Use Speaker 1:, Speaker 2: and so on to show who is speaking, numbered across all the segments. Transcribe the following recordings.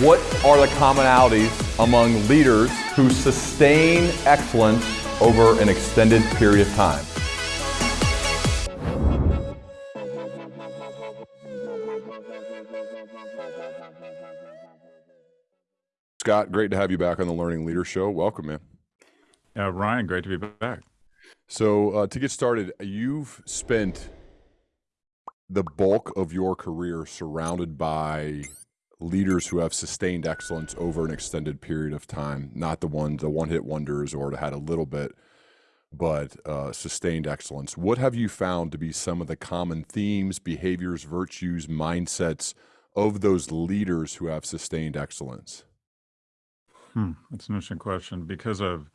Speaker 1: what are the commonalities among leaders who sustain excellence over an extended period of time?
Speaker 2: Scott, great to have you back on the Learning Leader Show. Welcome, man.
Speaker 3: Uh, Ryan, great to be back.
Speaker 2: So, uh, to get started, you've spent the bulk of your career surrounded by leaders who have sustained excellence over an extended period of time, not the ones, the one hit wonders or had a little bit, but uh, sustained excellence. What have you found to be some of the common themes, behaviors, virtues, mindsets of those leaders who have sustained excellence?
Speaker 3: Hmm, that's an interesting question because of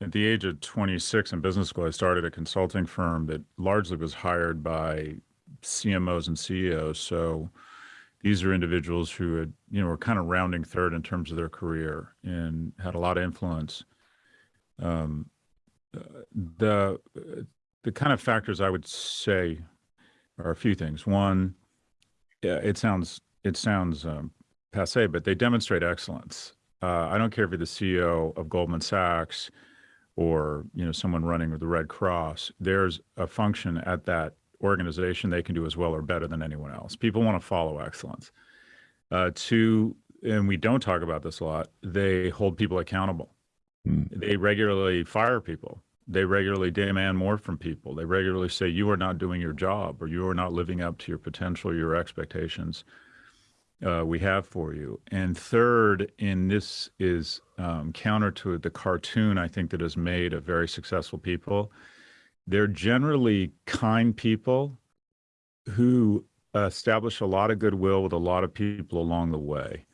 Speaker 3: at the age of 26 in business school, I started a consulting firm that largely was hired by CMOs and CEOs. So these are individuals who had, you know, were kind of rounding third in terms of their career and had a lot of influence. Um, the the kind of factors I would say are a few things. One, it sounds it sounds um, passe, but they demonstrate excellence. Uh, I don't care if you're the CEO of Goldman Sachs or you know someone running with the Red Cross. There's a function at that organization they can do as well or better than anyone else. People want to follow excellence. Uh, two, and we don't talk about this a lot. They hold people accountable. Mm. They regularly fire people. They regularly demand more from people. They regularly say you are not doing your job or you are not living up to your potential, your expectations uh, we have for you. And third, and this is um, counter to the cartoon I think that has made of very successful people. They're generally kind people who uh, establish a lot of goodwill with a lot of people along the way.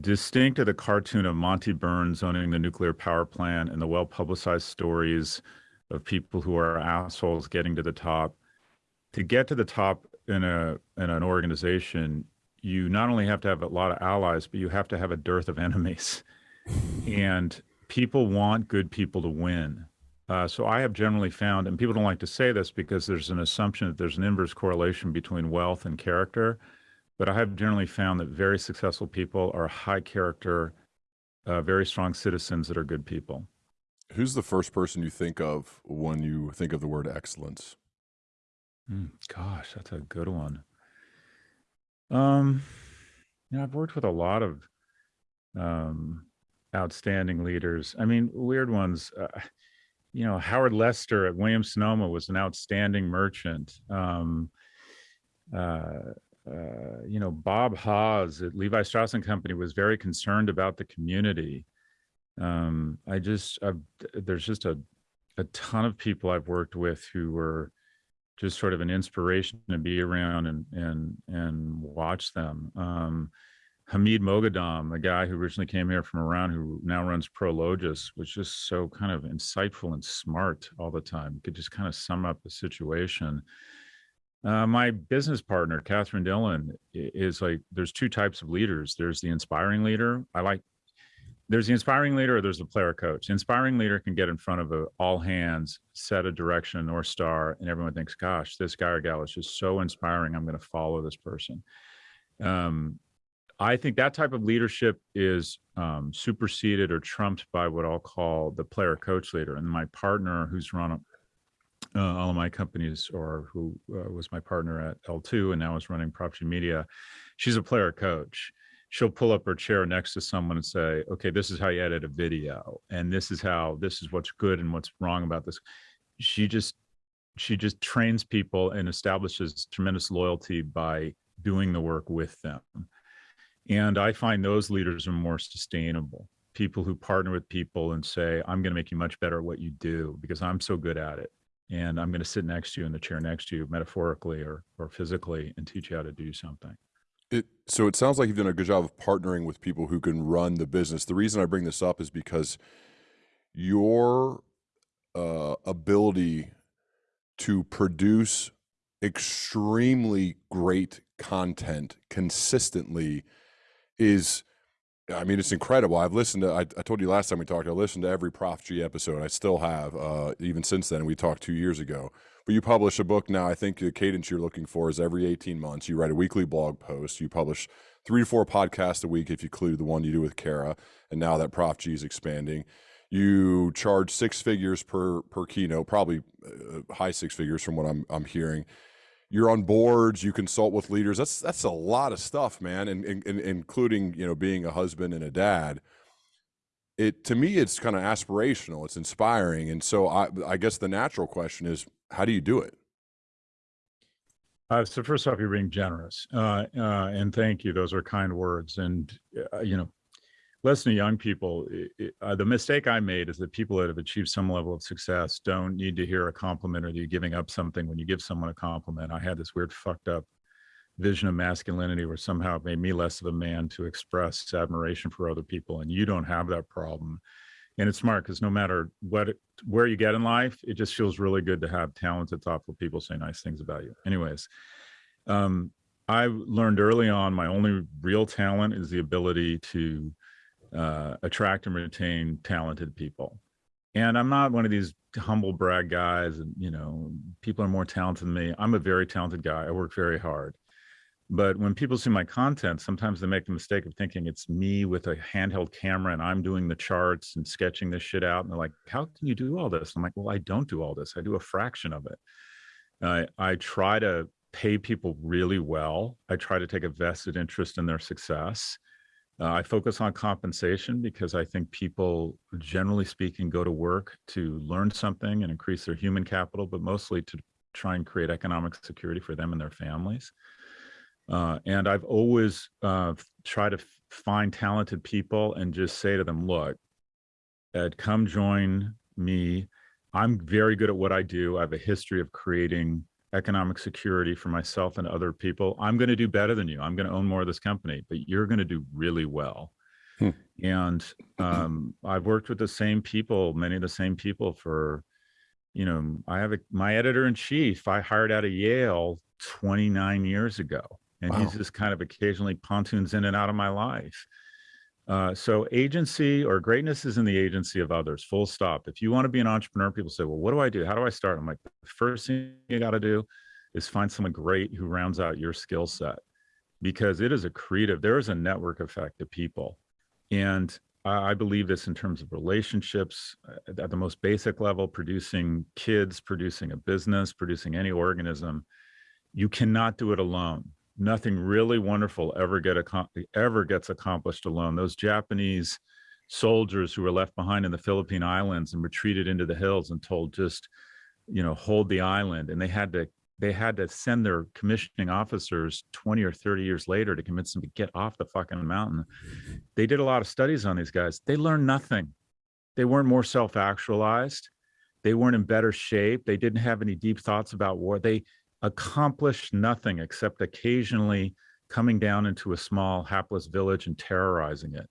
Speaker 3: Distinct to the cartoon of Monty Burns owning the nuclear power plant and the well publicized stories of people who are assholes getting to the top. To get to the top in a in an organization, you not only have to have a lot of allies, but you have to have a dearth of enemies. and people want good people to win. Uh, so I have generally found, and people don't like to say this because there's an assumption that there's an inverse correlation between wealth and character, but I have generally found that very successful people are high character, uh, very strong citizens that are good people.
Speaker 2: Who's the first person you think of when you think of the word excellence?
Speaker 3: Mm, gosh, that's a good one. Um, you know, I've worked with a lot of um, outstanding leaders. I mean, weird ones. Uh, you know, Howard Lester at Williams Sonoma was an outstanding merchant. Um, uh, uh, you know, Bob Haas at Levi Strauss and Company was very concerned about the community. Um, I just, I've, there's just a, a ton of people I've worked with who were just sort of an inspiration to be around and and and watch them. Um, Hamid Moghadam, a guy who originally came here from Iran, who now runs Prologis, was just so kind of insightful and smart all the time. Could just kind of sum up the situation. Uh, my business partner, Catherine Dillon, is like there's two types of leaders. There's the inspiring leader. I like there's the inspiring leader or there's the player coach. The inspiring leader can get in front of a, all hands, set a direction, North Star, and everyone thinks, gosh, this guy or gal is just so inspiring. I'm going to follow this person. Um, I think that type of leadership is um, superseded or trumped by what I'll call the player coach leader. And my partner, who's run uh, all of my companies, or who uh, was my partner at L2 and now is running Prof G Media, she's a player coach she'll pull up her chair next to someone and say, okay, this is how you edit a video. And this is how, this is what's good and what's wrong about this. She just, she just trains people and establishes tremendous loyalty by doing the work with them. And I find those leaders are more sustainable. People who partner with people and say, I'm going to make you much better at what you do because I'm so good at it. And I'm going to sit next to you in the chair next to you, metaphorically or, or physically, and teach you how to do something.
Speaker 2: It, so it sounds like you've done a good job of partnering with people who can run the business. The reason I bring this up is because your uh, ability to produce extremely great content consistently is I mean, it's incredible. I've listened to, I, I, told you last time we talked, I listened to every Prof G episode. I still have, uh, even since then. We talked two years ago. but you publish a book now. I think the cadence you're looking for is every 18 months. You write a weekly blog post. You publish three to four podcasts a week if you include the one you do with Kara. And now that Prof G is expanding. You charge six figures per per keynote, probably uh, high six figures from what I'm I'm hearing. You're on boards. You consult with leaders. That's that's a lot of stuff, man, and, and, and including you know being a husband and a dad it to me it's kind of aspirational it's inspiring and so I, I guess the natural question is how do you do it
Speaker 3: uh, so first off you're being generous uh, uh, and thank you those are kind words and uh, you know listen to young people it, it, uh, the mistake i made is that people that have achieved some level of success don't need to hear a compliment or you giving up something when you give someone a compliment. I had this weird fucked up vision of masculinity where somehow it made me less of a man to express admiration for other people and you don't have that problem. And it's smart because no matter what where you get in life it just feels really good to have talented thoughtful people say nice things about you. Anyways um, i learned early on my only real talent is the ability to uh, attract and retain talented people and i'm not one of these humble brag guys and you know people are more talented than me i'm a very talented guy i work very hard but when people see my content, sometimes they make the mistake of thinking it's me with a handheld camera and I'm doing the charts and sketching this shit out. And they're like, how can you do all this? I'm like, well, I don't do all this. I do a fraction of it. Uh, I try to pay people really well. I try to take a vested interest in their success. Uh, I focus on compensation because I think people, generally speaking, go to work to learn something and increase their human capital, but mostly to try and create economic security for them and their families. Uh, and I've always uh, tried to find talented people and just say to them, look, Ed, come join me. I'm very good at what I do. I have a history of creating economic security for myself and other people. I'm going to do better than you. I'm going to own more of this company, but you're going to do really well. Hmm. And um, I've worked with the same people, many of the same people for, you know, I have a, my editor in chief I hired out of Yale 29 years ago and wow. he's just kind of occasionally pontoons in and out of my life. Uh, so agency or greatness is in the agency of others, full stop. If you want to be an entrepreneur, people say, well, what do I do? How do I start? I'm like, the first thing you got to do is find someone great who rounds out your skill set because it is a creative, there is a network effect of people. And I believe this in terms of relationships uh, at the most basic level, producing kids, producing a business, producing any organism. You cannot do it alone nothing really wonderful ever get ever gets accomplished alone. Those Japanese soldiers who were left behind in the Philippine Islands and retreated into the hills and told just, you know, hold the island, and they had to they had to send their commissioning officers 20 or 30 years later to convince them to get off the fucking mountain. They did a lot of studies on these guys. They learned nothing. They weren't more self-actualized. They weren't in better shape. They didn't have any deep thoughts about war. They accomplished nothing except occasionally coming down into a small hapless village and terrorizing it.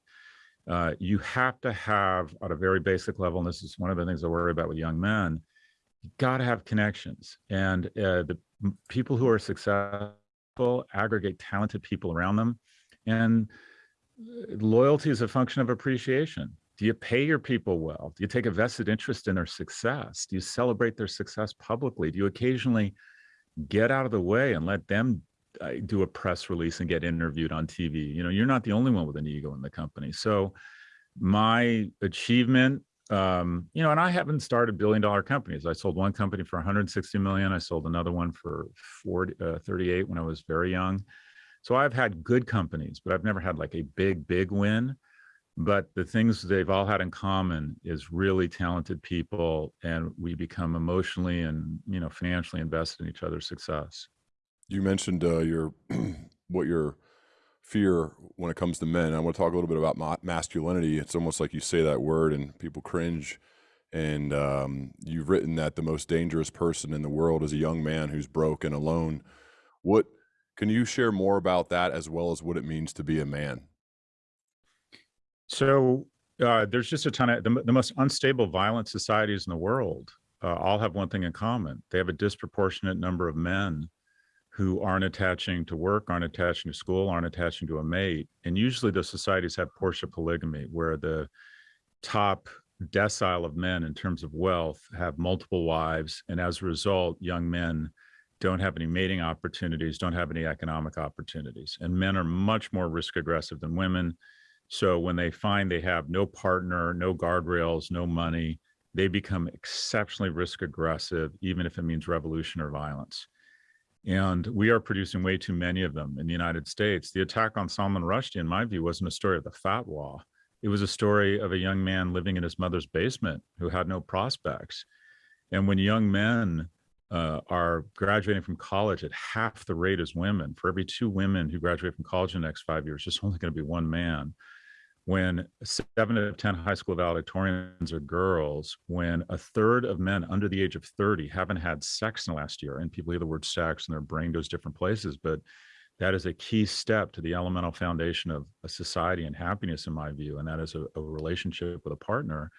Speaker 3: Uh, you have to have at a very basic level, and this is one of the things I worry about with young men, you got to have connections. And uh, the people who are successful aggregate talented people around them. And uh, loyalty is a function of appreciation. Do you pay your people well? Do you take a vested interest in their success? Do you celebrate their success publicly? Do you occasionally get out of the way and let them uh, do a press release and get interviewed on TV. You know, you're not the only one with an ego in the company. So my achievement, um, you know, and I haven't started billion dollar companies. I sold one company for 160 million. I sold another one for 40, uh, 38 when I was very young. So I've had good companies, but I've never had like a big, big win but the things they've all had in common is really talented people and we become emotionally and you know financially invested in each other's success.
Speaker 2: You mentioned uh, your what your fear when it comes to men. I want to talk a little bit about masculinity. It's almost like you say that word and people cringe and um, you've written that the most dangerous person in the world is a young man who's broke and alone. What can you share more about that as well as what it means to be a man
Speaker 3: so uh, there's just a ton of the, the, most unstable, violent societies in the world uh, all have one thing in common. They have a disproportionate number of men who aren't attaching to work, aren't attaching to school, aren't attaching to a mate. And usually those societies have Portia polygamy, where the top decile of men in terms of wealth have multiple wives. And as a result, young men don't have any mating opportunities, don't have any economic opportunities. And men are much more risk aggressive than women. So when they find they have no partner, no guardrails, no money, they become exceptionally risk aggressive, even if it means revolution or violence. And we are producing way too many of them in the United States. The attack on Salman Rushdie, in my view, wasn't a story of the fatwa. It was a story of a young man living in his mother's basement who had no prospects. And when young men uh, are graduating from college at half the rate as women, for every two women who graduate from college in the next five years, there's only going to be one man when seven out of 10 high school valedictorians are girls, when a third of men under the age of 30 haven't had sex in the last year, and people hear the word sex and their brain goes different places, but that is a key step to the elemental foundation of a society and happiness, in my view, and that is a, a relationship with a partner.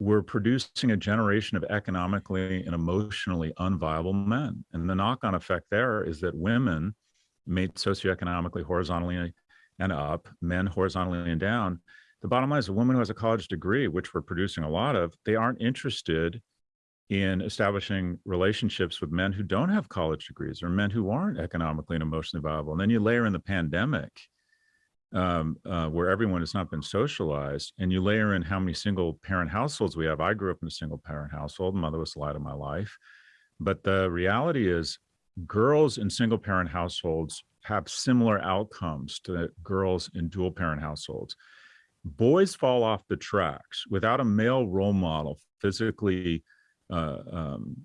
Speaker 3: We're producing a generation of economically and emotionally unviable men. And the knock on effect there is that women made socioeconomically, horizontally and up, men horizontally and down. The bottom line is a woman who has a college degree, which we're producing a lot of, they aren't interested in establishing relationships with men who don't have college degrees or men who aren't economically and emotionally viable. And then you layer in the pandemic, um, uh, where everyone has not been socialized, and you layer in how many single parent households we have. I grew up in a single parent household. Mother was the light of my life. But the reality is, girls in single parent households have similar outcomes to girls in dual parent households. Boys fall off the tracks without a male role model physically uh, um,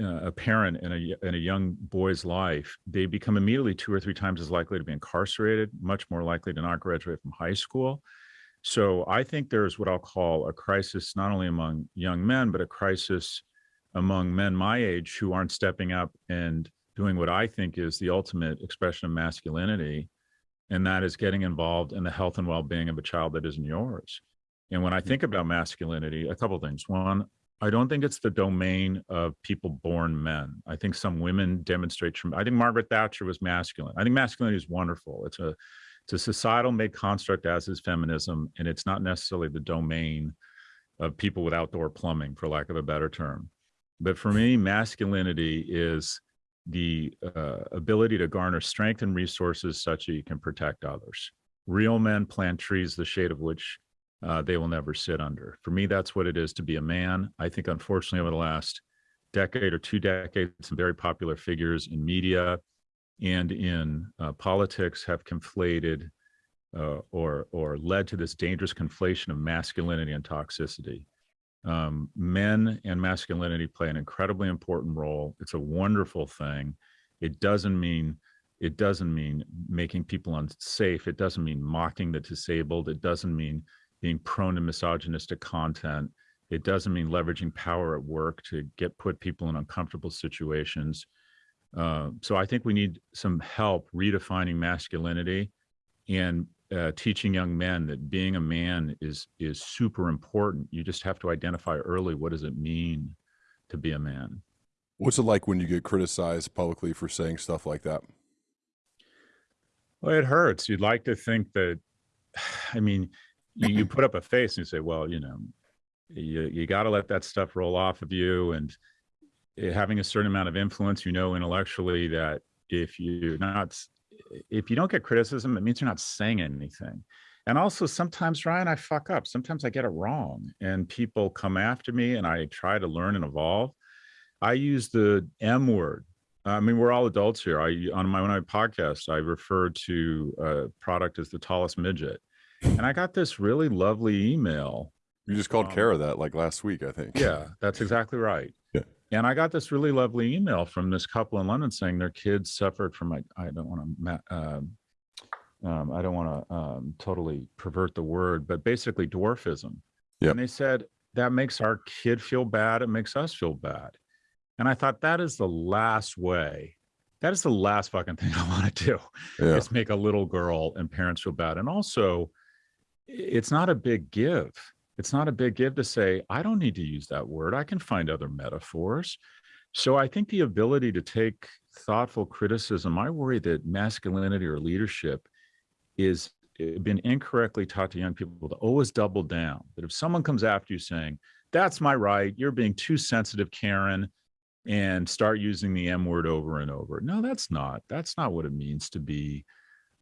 Speaker 3: uh, a parent in a, in a young boy's life, they become immediately two or three times as likely to be incarcerated, much more likely to not graduate from high school. So I think there's what I'll call a crisis, not only among young men, but a crisis among men my age who aren't stepping up and doing what I think is the ultimate expression of masculinity, and that is getting involved in the health and well-being of a child that isn't yours. And when I mm-hmm. think about masculinity, a couple things. One, I don't think it's the domain of people born men. I think some women demonstrate. I think Margaret Thatcher was masculine. I think masculinity is wonderful. It's a it's a societal made construct as is feminism, and it's not necessarily the domain of people with outdoor plumbing, for lack of a better term. But for me, masculinity is the uh, ability to garner strength and resources such that you can protect others. Real men plant trees, the shade of which uh, they will never sit under. For me, that's what it is to be a man. I think, unfortunately, over the last decade or two decades, some very popular figures in media and in uh, politics have conflated uh, or or led to this dangerous conflation of masculinity and toxicity. Um, men and masculinity play an incredibly important role. It's a wonderful thing. It doesn't mean it doesn't mean making people unsafe. It doesn't mean mocking the disabled. It doesn't mean being prone to misogynistic content. It doesn't mean leveraging power at work to get put people in uncomfortable situations. Uh, so I think we need some help redefining masculinity and uh, teaching young men that being a man is is super important. You just have to identify early what does it mean to be a man.
Speaker 2: What's it like when you get criticized publicly for saying stuff like that?
Speaker 3: Well, it hurts. You'd like to think that, I mean, you, you put up a face and you say, well, you know, you, you got to let that stuff roll off of you. And having a certain amount of influence, you know, intellectually that if you're not if you don't get criticism, it means you're not saying anything. And also sometimes, Ryan, I fuck up. Sometimes I get it wrong and people come after me and I try to learn and evolve. I use the M word. I mean, we're all adults here. I on my, podcast, I refer to a product as the tallest midget. And I got this really lovely email.
Speaker 2: You just called um, Kara that like last week, I think.
Speaker 3: Yeah, that's exactly right. And I got this really lovely email from this couple in London saying their kids suffered from like I don't want to um, um, I don't want to um, totally pervert the word, but basically dwarfism. Yeah. And they said that makes our kid feel bad. It makes us feel bad. And I thought that is the last way. That is the last fucking thing I want to do. Yeah. Is make a little girl and parents feel bad. And also, it's not a big give it's not a big give to say, I don't need to use that word. I can find other metaphors. So I think the ability to take thoughtful criticism, I worry that masculinity or leadership is eh, been incorrectly taught to young people to always double down. That if someone comes after you saying, "That's my right," you're being too sensitive, Karen, and start using the M word over and over. No, that's not. That's not what it means to be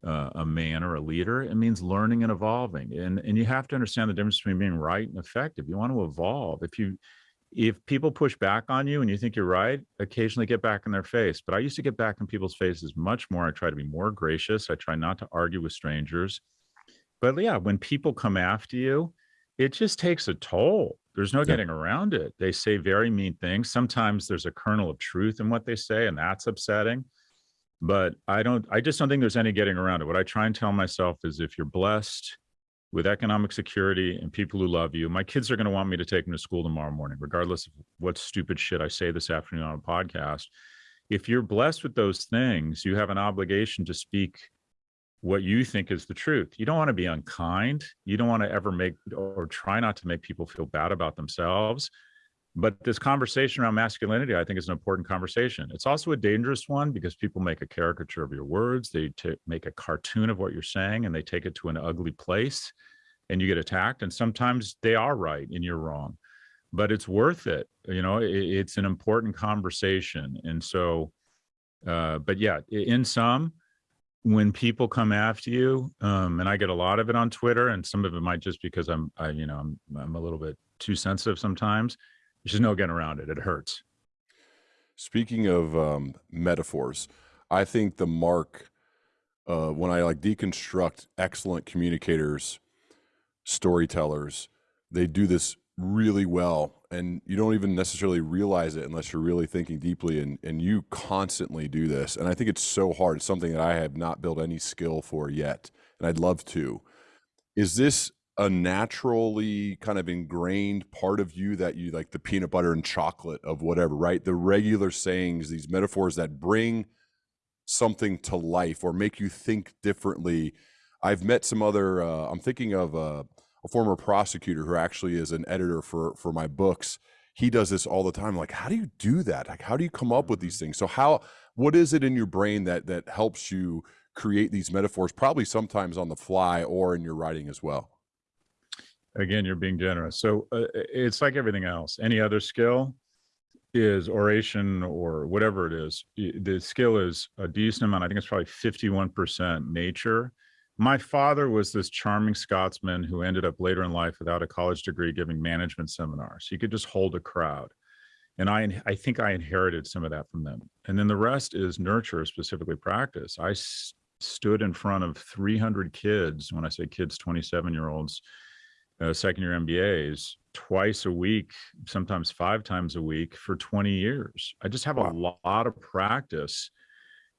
Speaker 3: uh, a man or a leader. It means learning and evolving. And and you have to understand the difference between being right and effective. You want to evolve. If you if people push back on you and you think you're right, occasionally get back in their face. But I used to get back in people's faces much more. I try to be more gracious. I try not to argue with strangers. But yeah, when people come after you, it just takes a toll. There's no getting around it. They say very mean things. Sometimes there's a kernel of truth in what they say, and that's upsetting. But I don't, I just don't think there's any getting around it. What I try and tell myself is if you're blessed with economic security and people who love you. My kids are going to want me to take them to school tomorrow morning, regardless of what stupid shit I say this afternoon on a podcast. If you're blessed with those things, you have an obligation to speak what you think is the truth. You don't want to be unkind. You don't want to ever make or try not to make people feel bad about themselves. But this conversation around masculinity, I think, is an important conversation. It's also a dangerous one because people make a caricature of your words. They make a cartoon of what you're saying and they take it to an ugly place and you get attacked. And sometimes they are right and you're wrong, but it's worth it. You know, it, it's an important conversation. And so, uh, but yeah, in some, when people come after you, um, and I get a lot of it on Twitter, and some of it might just because I'm, I, you know, I'm, I'm a little bit too sensitive sometimes there's just no getting around it. It hurts.
Speaker 2: Speaking of um, metaphors, I think the mark uh, when I like deconstruct excellent communicators, storytellers, they do this really well and you don't even necessarily realize it unless you're really thinking deeply and, and you constantly do this and i think it's so hard it's something that i have not built any skill for yet and i'd love to is this a naturally kind of ingrained part of you that you like the peanut butter and chocolate of whatever, right? The regular sayings, these metaphors that bring something to life or make you think differently. I've met some other, uh, I'm thinking of a, a former prosecutor who actually is an editor for, for my books. He does this all the time. Like, how do you do that? Like, how do you come up with these things? So how, what is it in your brain that, that helps you create these metaphors, probably sometimes on the fly or in your writing as well?
Speaker 3: Again you're being generous. So uh, it's like everything else. Any other skill is oration or whatever it is. The skill is a decent amount. I think it's probably 51% nature. My father was this charming scotsman who ended up later in life without a college degree giving management seminars. He could just hold a crowd. And i i think i inherited some of that from them. And then the rest is nurture specifically practice. I stood in front of 300 kids. When i say kids 27 year olds uh, second year MBAs twice a week, sometimes five times a week for 20 years. I just have wow. a lot of practice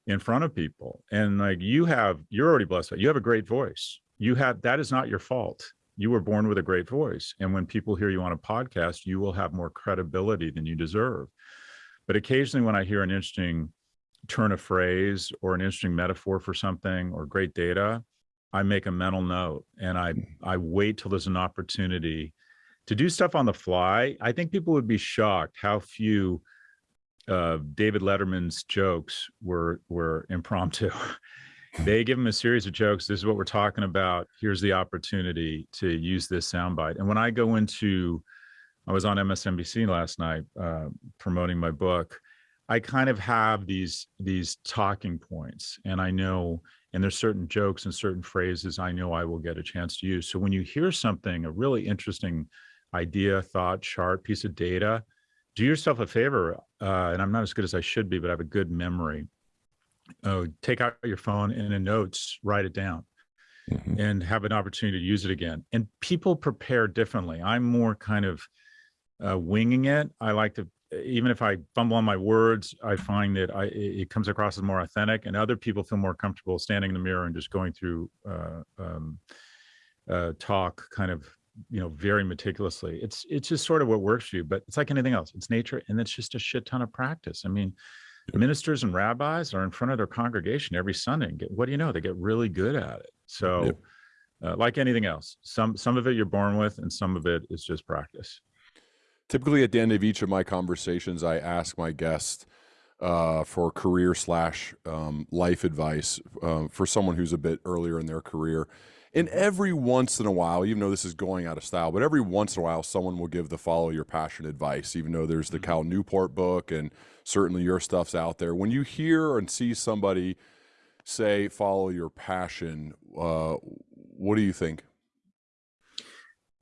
Speaker 3: in front of people. And like you have, you're already blessed. You have a great voice. You have, that is not your fault. You were born with a great voice. And when people hear you on a podcast, you will have more credibility than you deserve. But occasionally when I hear an interesting turn of phrase or an interesting metaphor for something or great data, I make a mental note and I. I wait till there's an opportunity to do stuff on the fly. I think people would be shocked how few uh, David Letterman's jokes were, were impromptu. they give him a series of jokes. This is what we're talking about. Here's the opportunity to use this soundbite. And when I go into, I was on MSNBC last night uh, promoting my book. I kind of have these these talking points, and I know and there's certain jokes and certain phrases I know I will get a chance to use. So when you hear something, a really interesting idea, thought, chart, piece of data, do yourself a favor. Uh, and I'm not as good as I should be, but I have a good memory. Oh, take out your phone and in notes, write it down. Mm -hmm. and have an opportunity to use it again. And people prepare differently. I'm more kind of uh, winging it. I like to even if I fumble on my words, I find that I, it comes across as more authentic and other people feel more comfortable standing in the mirror and just going through uh, um, uh, talk kind of, you know, very meticulously. It's, it's just sort of what works for you, but it's like anything else. It's nature and it's just a shit ton of practice. I mean, ministers and rabbis are in front of their congregation every Sunday. And get, what do you know? They get really good at it. So uh, like anything else, some, some of it you're born with and some of it is just practice.
Speaker 2: Typically, at the end of each of my conversations, I ask my guest uh, for career slash um, life advice uh, for someone who's a bit earlier in their career. And every once in a while, even though this is going out of style, but every once in a while, someone will give the follow your passion advice, even though there's the
Speaker 3: Mm-hmm.
Speaker 2: Cal Newport book and certainly your stuff's out there. When you hear and see somebody say, follow your passion, uh, what do you think?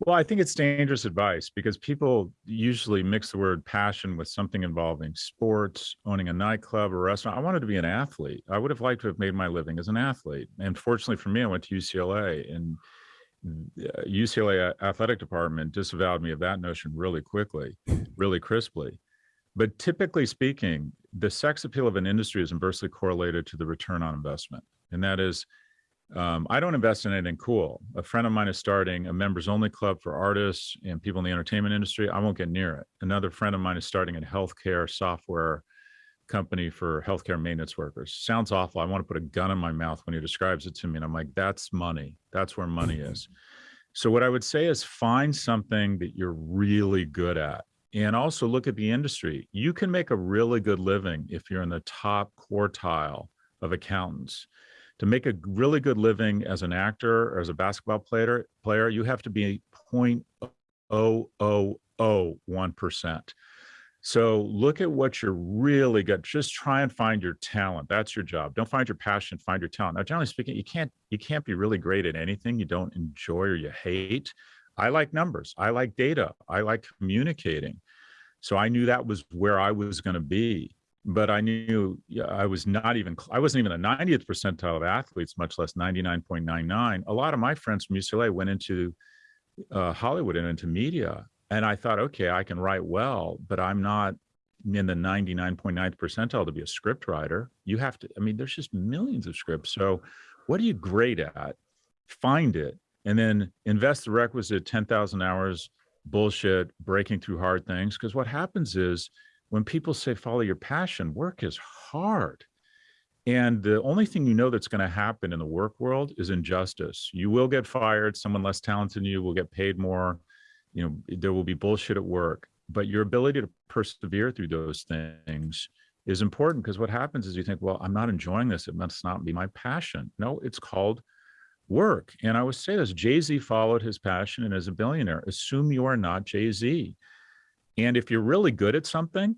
Speaker 3: Well, I think it's dangerous advice because people usually mix the word passion with something involving sports, owning a nightclub or restaurant. I wanted to be an athlete. I would have liked to have made my living as an athlete. And fortunately for me, I went to UCLA and uh, UCLA athletic department disavowed me of that notion really quickly, really crisply. But typically speaking, the sex appeal of an industry is inversely correlated to the return on investment. And that is, um, I don't invest in anything cool. A friend of mine is starting a members only club for artists and people in the entertainment industry. I won't get near it. Another friend of mine is starting a healthcare software company for healthcare maintenance workers. Sounds awful. I want to put a gun in my mouth when he describes it to me. And I'm like, that's money. That's where money is. So, what I would say is find something that you're really good at. And also look at the industry. You can make a really good living if you're in the top quartile of accountants to make a really good living as an actor or as a basketball player, player you have to be 0.0001%. So look at what you're really good. Just try and find your talent. That's your job. Don't find your passion, find your talent. Now, generally speaking, you can't you can't be really great at anything you don't enjoy or you hate. I like numbers. I like data. I like communicating. So I knew that was where I was going to be but I knew I was not even, I wasn't even the 90th percentile of athletes, much less 99.99. A lot of my friends from UCLA went into uh, Hollywood and into media. And I thought, okay, I can write well, but I'm not in the 99.9th percentile to be a script writer. You have to, I mean, there's just millions of scripts. So what are you great at? Find it and then invest the requisite 10,000 hours bullshit, breaking through hard things. Because what happens is, when people say follow your passion, work is hard. And the only thing you know that's going to happen in the work world is injustice. You will get fired. Someone less talented than you will get paid more. You know, there will be bullshit at work. But your ability to persevere through those things is important because what happens is you think, well, I'm not enjoying this. It must not be my passion. No, it's called work. And I would say this Jay Z followed his passion and is a billionaire. Assume you are not Jay Z. And if you're really good at something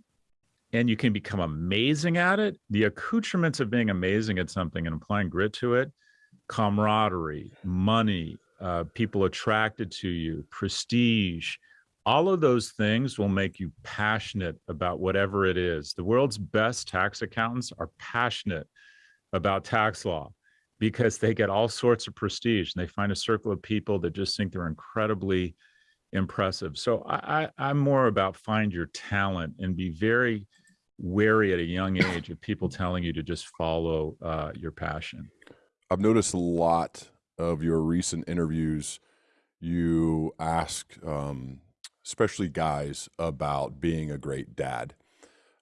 Speaker 3: and you can become amazing at it, the accoutrements of being amazing at something and applying grit to it, camaraderie, money, uh, people attracted to you, prestige, all of those things will make you passionate about whatever it is. The world's best tax accountants are passionate about tax law because they get all sorts of prestige and they find a circle of people that just think they're incredibly impressive. So I, I, am more about find your talent and be very wary at a young age of people telling you to just follow uh, your passion.
Speaker 2: I've noticed a lot of your recent interviews. You ask, um, especially guys, about being a great dad.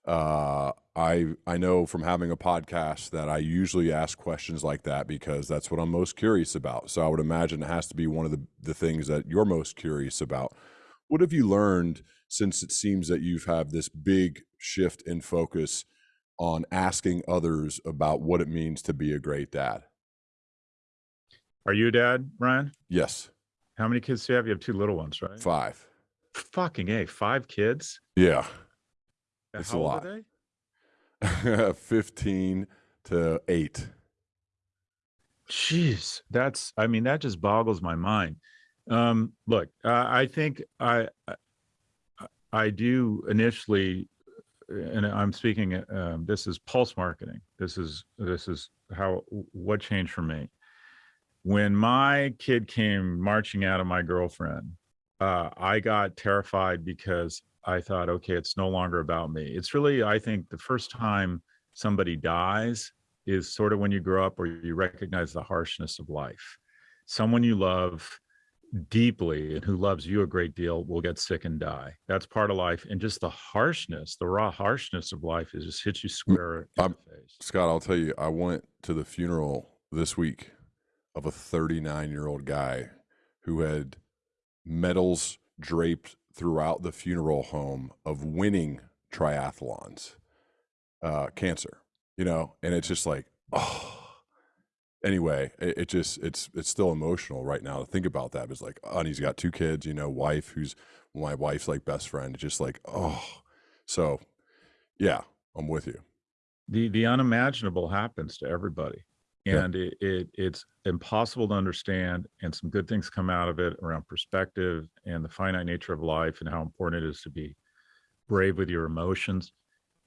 Speaker 2: Uh, I I know from having a podcast that I usually ask questions like that because that's what I'm most curious about. So I would imagine it has to be one of the the things that you're most curious about. What have you learned since it seems that you've had this big shift in focus on asking others about what it means to be a great dad?
Speaker 3: Are you a dad, Ryan?
Speaker 2: Yes.
Speaker 3: How many kids do you have? You have two little ones, right?
Speaker 2: Five.
Speaker 3: Fucking A, five kids?
Speaker 2: Yeah.
Speaker 3: How
Speaker 2: It's a
Speaker 3: old
Speaker 2: lot.
Speaker 3: are they?
Speaker 2: 15 to 8.
Speaker 3: Jeez, that's I mean that just boggles my mind. Um, look, uh, I think I I- I do initially, and I'm speaking. Um, this is pulse marketing. This is this is how what changed for me when my kid came marching out of my girlfriend. Uh, I got terrified because I thought, okay, it's no longer about me. It's really, I think, the first time somebody dies is sort of when you grow up or you recognize the harshness of life. Someone you love deeply and who loves you a great deal will get sick and die. That's part of life. And just the harshness, the raw harshness of life is just hits you square in
Speaker 2: I'm-
Speaker 3: the face.
Speaker 2: Scott, I'll tell you, I went to the funeral this week of a 39 year old guy who had medals draped throughout the funeral home of winning triathlons, uh, cancer, you know, and it's just like, oh, anyway, it, it, just it's it's still emotional right now to think about that. It's like, oh, and he's got two kids, you know, wife who's my wife's like best friend. It's just like, oh, so yeah, I'm with you.
Speaker 3: The the unimaginable happens to everybody, and yeah. it, it it's impossible to understand. And some good things come out of it around perspective and the finite nature of life and how important it is to be brave with your emotions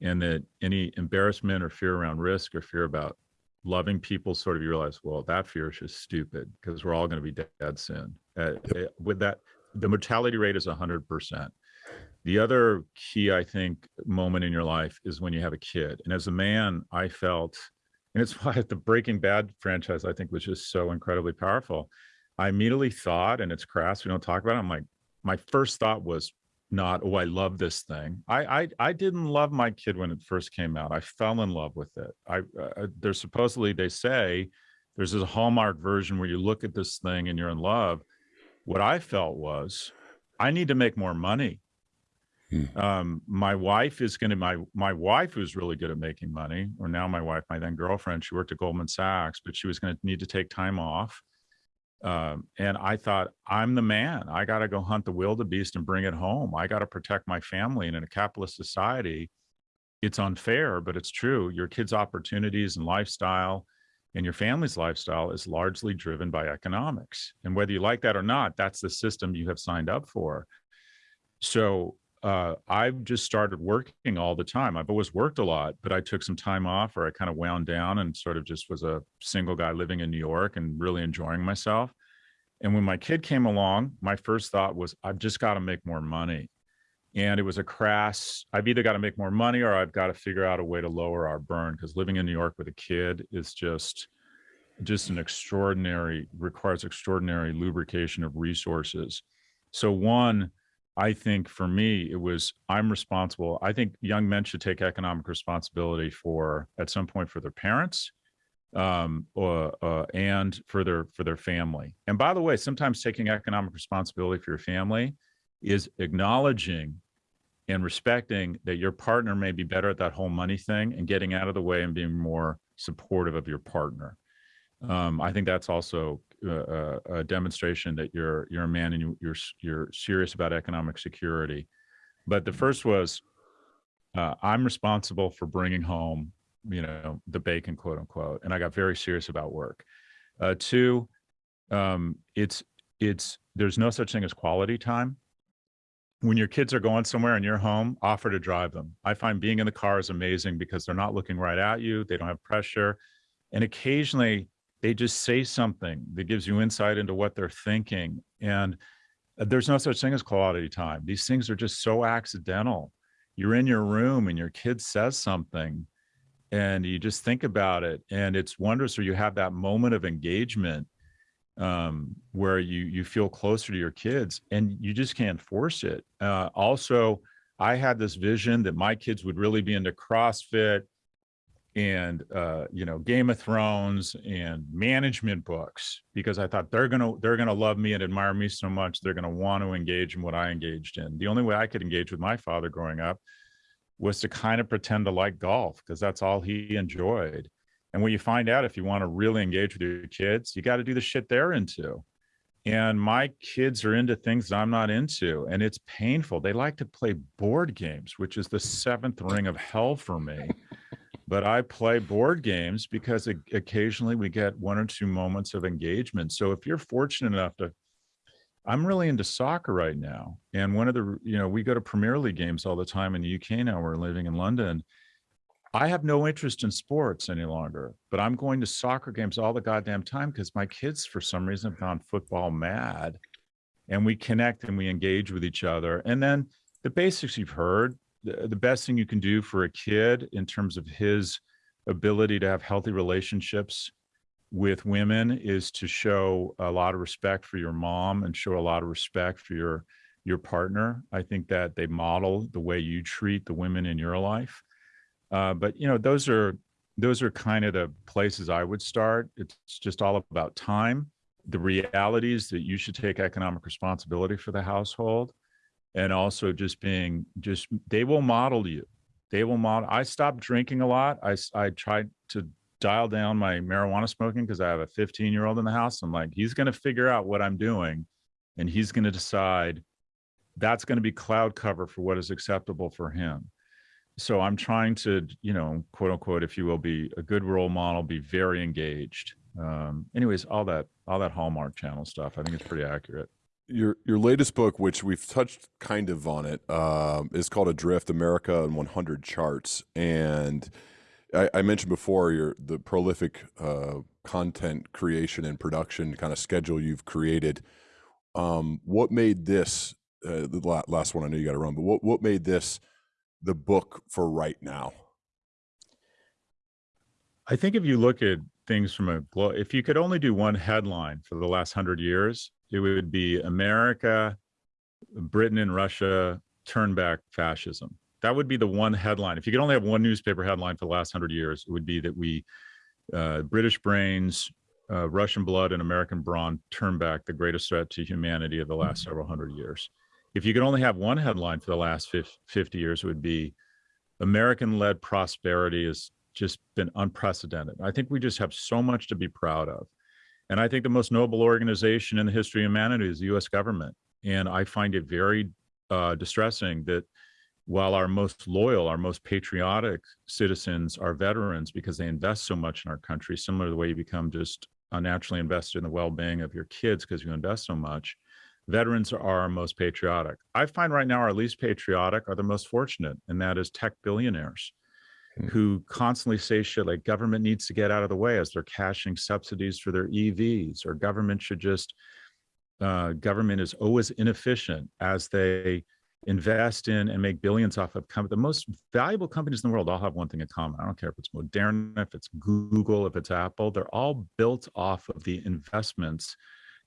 Speaker 3: and that any embarrassment or fear around risk or fear about loving people sort of you realize well that fear is just stupid because we're all going to be dead soon uh, yep. with that the mortality rate is 100% the other key i think moment in your life is when you have a kid and as a man i felt and it's why the breaking bad franchise i think was just so incredibly powerful. I immediately thought and it's crass we don't talk about it i'm like my first thought was not oh i love this thing. I, I i didn't love my kid when it first came out. I fell in love with it. I uh, there's supposedly they say there's this hallmark version where you look at this thing and you're in love. What i felt was i need to make more money hmm. um my wife is going to my my wife who's really good at making money or now my wife my then girlfriend she worked at goldman sachs but she was going to need to take time off um, and I thought, I'm the man. I got to go hunt the wildebeest and bring it home. I got to protect my family. And in a capitalist society, it's unfair, but it's true. Your kids' opportunities and lifestyle and your family's lifestyle is largely driven by economics. And whether you like that or not, that's the system you have signed up for. So uh, I've just started working all the time. I've always worked a lot, but I took some time off or I kind of wound down and sort of just was a single guy living in New York and really enjoying myself. And when my kid came along, my first thought was, I've just got to make more money. And it was a crass, I've either got to make more money or I've got to figure out a way to lower our burn because living in New York with a kid is just, just an extraordinary, requires extraordinary lubrication of resources. So one, I think for me, it was I'm responsible. I think young men should take economic responsibility for at some point for their parents um, uh, and for their for their family. And by the way, sometimes taking economic responsibility for your family is acknowledging and respecting that your partner may be better at that whole money thing and getting out of the way and being more supportive of your partner. Um, I think that's also a, a, demonstration that you're you're a man and you, you're you're serious about economic security. But the first was, uh, I'm responsible for bringing home, you know, the bacon, quote unquote, and I got very serious about work. Uh, two, um, it's it's there's no such thing as quality time. When your kids are going somewhere and you're home, offer to drive them. I find being in the car is amazing because they're not looking right at you. They don't have pressure. And occasionally they just say something that gives you insight into what they're thinking. And uh, there's no such thing as quality time. These things are just so accidental. You're in your room and your kid says something and you just think about it. And it's wondrous or you have that moment of engagement um, where you, you feel closer to your kids and you just can't force it. Uh, also, I had this vision that my kids would really be into CrossFit and uh, you know Game of Thrones and management books because I thought they're gonna they're gonna love me and admire me so much they're gonna want to engage in what I engaged in. The only way I could engage with my father growing up was to kind of pretend to like golf because that's all he enjoyed. And what you find out if you want to really engage with your kids, you got to do the shit they're into. And my kids are into things that I'm not into, and it's painful. They like to play board games, which is the seventh ring of hell for me but I play board games because occasionally we get one or two moments of engagement. So if you're fortunate enough to, I'm really into soccer right now. And one of the, you know, we go to Premier League games all the time in the UK now. We're living in London. I have no interest in sports any longer, but I'm going to soccer games all the goddamn time because my kids, for some reason, have gone football mad. And we connect and we engage with each other. And then the basics you've heard the, best thing you can do for a kid in terms of his ability to have healthy relationships with women is to show a lot of respect for your mom and show a lot of respect for your your partner. I think that they model the way you treat the women in your life. Uh, but you know, those are those are kind of the places I would start. It's just all about time. The realities that you should take economic responsibility for the household and also just being just they will model you they will model i stopped drinking a lot i i tried to dial down my marijuana smoking because I have a 15 year old in the house. I'm like, he's going to figure out what I'm doing and he's going to decide that's going to be cloud cover for what is acceptable for him. So I'm trying to, you know, quote unquote, if you will, be a good role model, be very engaged. Um, anyways, all that, all that Hallmark channel stuff, I think it's pretty accurate.
Speaker 2: Your your latest book, which we've touched kind of on it, um, is called Adrift: America and 100 Charts, and I, I mentioned before your the prolific uh, content creation and production kind of schedule you've created. Um, what made this uh, the last one? I know you got to run, but what what made this the book for right now?
Speaker 3: I think if you look at things from a if you could only do one headline for the last hundred years, it would be America, Britain, and Russia turn back fascism. That would be the one headline. If you could only have one newspaper headline for the last hundred years, it would be that we, uh, British brains, uh, Russian blood, and American brawn turn back the greatest threat to humanity of the last mm-hmm. several hundred years. If you could only have one headline for the last 50 years, it would be American led prosperity has just been unprecedented. I think we just have so much to be proud of. And I think the most noble organization in the history of humanity is the US government. And I find it very uh, distressing that while our most loyal, our most patriotic citizens are veterans because they invest so much in our country, similar to the way you become just unnaturally invested in the well-being of your kids because you invest so much, veterans are our most patriotic. I find right now our least patriotic are the most fortunate, and that is tech billionaires mm. who constantly say shit like government needs to get out of the way as they're cashing subsidies for their EVs, or government should just, uh, government is always inefficient as they invest in and make billions off of. The most valuable companies in the world all have one thing in common. I don't care if it's Moderna, if it's Google, if it's Apple, they're all built off of the investments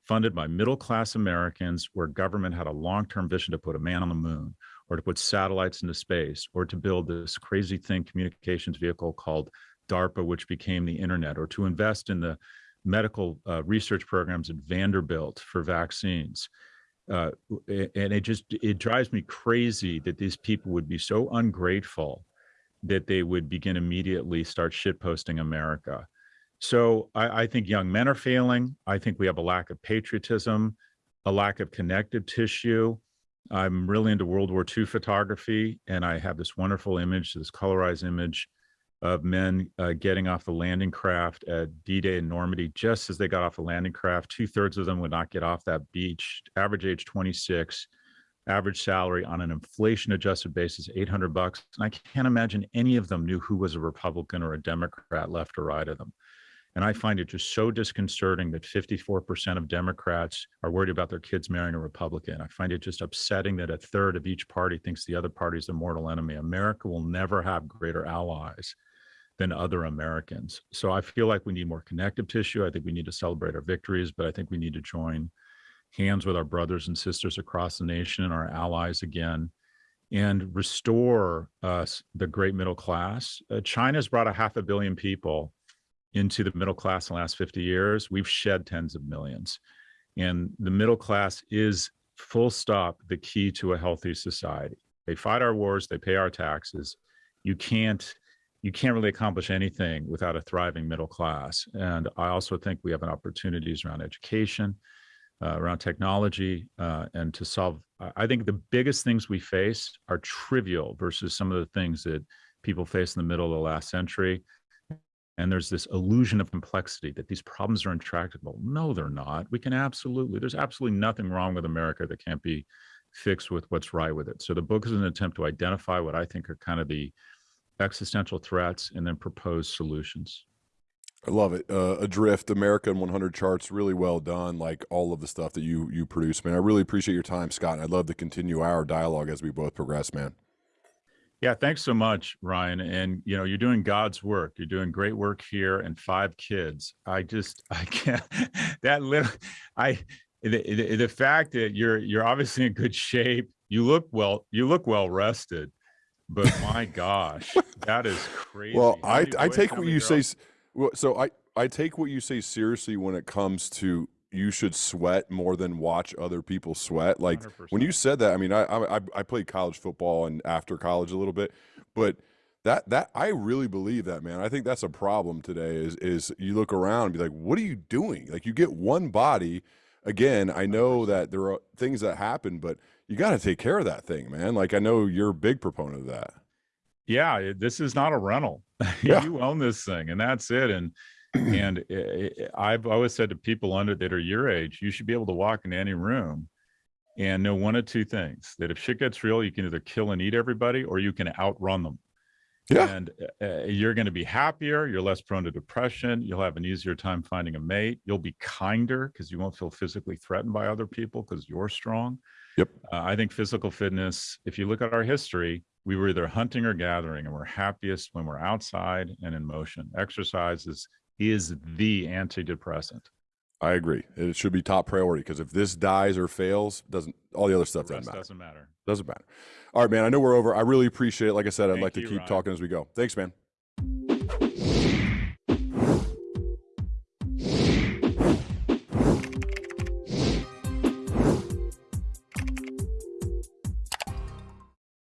Speaker 3: funded by middle-class Americans where government had a long-term vision to put a man on the moon or to put satellites into space or to build this crazy thing communications vehicle called DARPA, which became the internet, or to invest in the medical uh, research programs at Vanderbilt for vaccines. Uh, and it just, it drives me crazy that these people would be so ungrateful that they would begin immediately start shitposting America. So I, I think young men are failing. I think we have a lack of patriotism, a lack of connective tissue, I'm really into World War II photography, and I have this wonderful image, this colorized image of men uh, getting off the landing craft at D-Day in Normandy. Just as they got off the landing craft, two thirds of them would not get off that beach. Average age 26, average salary on an inflation adjusted basis, 800 bucks. And I can't imagine any of them knew who was a Republican or a Democrat left or right of them. And I find it just so disconcerting that 54% of Democrats are worried about their kids marrying a Republican. I find it just upsetting that a third of each party thinks the other party is the mortal enemy. America will never have greater allies than other Americans. So I feel like we need more connective tissue. I think we need to celebrate our victories, but I think we need to join hands with our brothers and sisters across the nation and our allies again and restore us the great middle class. Uh, China's brought a half a billion people into the middle class in the last 50 years, we've shed tens of millions. And the middle class is full stop the key to a healthy society. They fight our wars, they pay our taxes. You can't you can't really accomplish anything without a thriving middle class. And I also think we have opportunities around education, uh, around technology, uh, and to solve. I think the biggest things we face are trivial versus some of the things that people face in the middle of the last century and there's this illusion of complexity that these problems are intractable. No, they're not. We can absolutely, there's absolutely nothing wrong with America that can't be fixed with what's right with it. So the book is an attempt to identify what I think are kind of the existential threats and then propose solutions.
Speaker 2: I love it. Uh, Adrift, America in 100 charts, really well done. Like all of the stuff that you you produce, man. I really appreciate your time, Scott. And I'd love to continue our dialogue as we both progress, man.
Speaker 3: Yeah, thanks so much, Ryan. And you know, you're doing God's work. You're doing great work here, and five kids. I just, I can't. That little, I, the, the, the fact that you're you're obviously in good shape. You look well. You look well rested. But my gosh, that is crazy.
Speaker 2: Well, I I take what you say. Well, so I I take what you say seriously when it comes to you should sweat more than watch other people sweat. Like 100%. when you said that, I mean, I, I I played college football and after college a little bit, but That that I really believe that, man. I think that's a problem today. Is is you look around and be like, what are you doing? Like you get one body. Again, I know that there are things that happen, but you got to take care of that thing, man. Like I know you're a big proponent of that.
Speaker 3: Yeah, this is not a rental.
Speaker 2: Yeah.
Speaker 3: you own this thing, and that's it. And and i- i- I've always said to people under that are your age, you should be able to walk into any room and know one of two things: that if shit gets real, you can either kill and eat everybody, or you can outrun them.
Speaker 2: Yeah.
Speaker 3: And uh, you're going to be happier. You're less prone to depression. You'll have an easier time finding a mate. You'll be kinder because you won't feel physically threatened by other people because you're strong.
Speaker 2: Yep.
Speaker 3: Uh, I think physical fitness, if you look at our history, we were either hunting or gathering, and we're happiest when we're outside and in motion. Exercise is, is the antidepressant.
Speaker 2: I agree. It should be top priority because if this dies or fails, doesn't all the other stuff
Speaker 3: The
Speaker 2: doesn't matter.
Speaker 3: doesn't matter.
Speaker 2: Doesn't matter. All right, man. I know we're over. I really appreciate it. Like I said, I'd
Speaker 3: Thank
Speaker 2: like to
Speaker 3: you,
Speaker 2: keep
Speaker 3: Ryan.
Speaker 2: talking as we go. Thanks, man.